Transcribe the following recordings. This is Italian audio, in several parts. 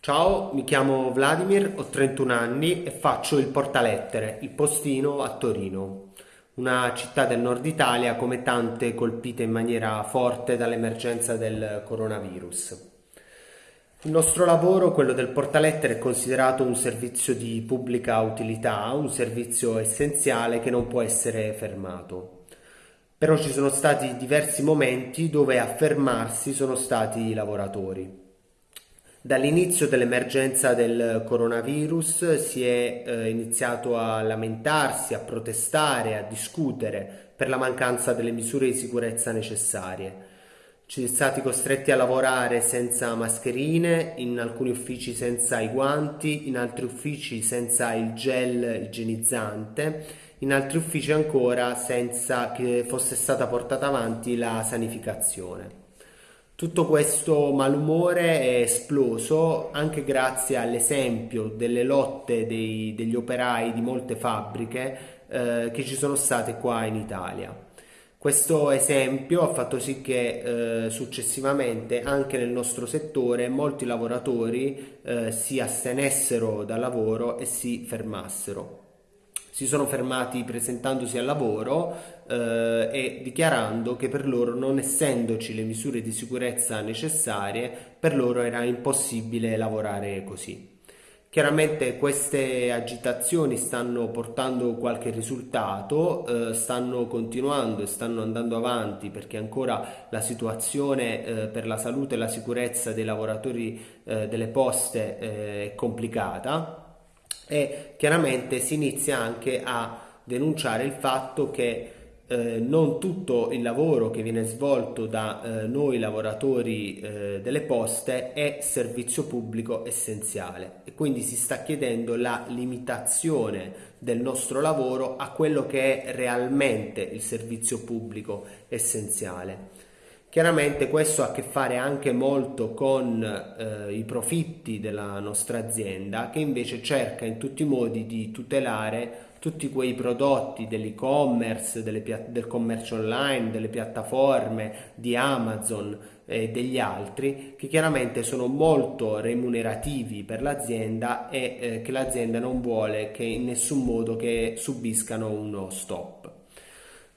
Ciao, mi chiamo Vladimir, ho 31 anni e faccio il portalettere, il postino a Torino, una città del nord Italia come tante colpite in maniera forte dall'emergenza del coronavirus. Il nostro lavoro, quello del portalettere, è considerato un servizio di pubblica utilità, un servizio essenziale che non può essere fermato. Però ci sono stati diversi momenti dove a fermarsi sono stati i lavoratori. Dall'inizio dell'emergenza del coronavirus si è eh, iniziato a lamentarsi, a protestare, a discutere per la mancanza delle misure di sicurezza necessarie. Ci siamo stati costretti a lavorare senza mascherine, in alcuni uffici senza i guanti, in altri uffici senza il gel igienizzante, in altri uffici ancora senza che fosse stata portata avanti la sanificazione. Tutto questo malumore è esploso anche grazie all'esempio delle lotte dei, degli operai di molte fabbriche eh, che ci sono state qua in Italia. Questo esempio ha fatto sì che eh, successivamente anche nel nostro settore molti lavoratori eh, si astenessero dal lavoro e si fermassero si sono fermati presentandosi al lavoro eh, e dichiarando che per loro, non essendoci le misure di sicurezza necessarie, per loro era impossibile lavorare così. Chiaramente queste agitazioni stanno portando qualche risultato, eh, stanno continuando e stanno andando avanti perché ancora la situazione eh, per la salute e la sicurezza dei lavoratori eh, delle poste eh, è complicata e chiaramente si inizia anche a denunciare il fatto che eh, non tutto il lavoro che viene svolto da eh, noi lavoratori eh, delle poste è servizio pubblico essenziale e quindi si sta chiedendo la limitazione del nostro lavoro a quello che è realmente il servizio pubblico essenziale. Chiaramente questo ha a che fare anche molto con eh, i profitti della nostra azienda che invece cerca in tutti i modi di tutelare tutti quei prodotti dell'e-commerce, del commercio online, delle piattaforme di Amazon e degli altri che chiaramente sono molto remunerativi per l'azienda e eh, che l'azienda non vuole che in nessun modo che subiscano uno stop.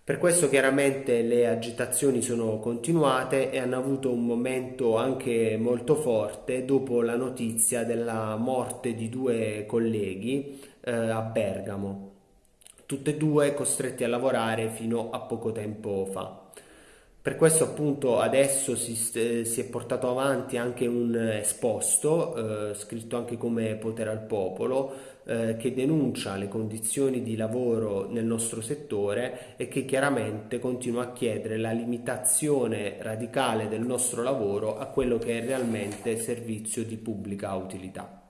Per questo chiaramente le agitazioni sono continuate e hanno avuto un momento anche molto forte dopo la notizia della morte di due colleghi eh, a Bergamo, tutte e due costretti a lavorare fino a poco tempo fa. Per questo appunto adesso si, si, è portato avanti anche un esposto, eh, scritto anche come potere al popolo, eh, che denuncia le condizioni di lavoro nel nostro settore e che chiaramente continua a chiedere la limitazione radicale del nostro lavoro a quello che è realmente servizio di pubblica utilità.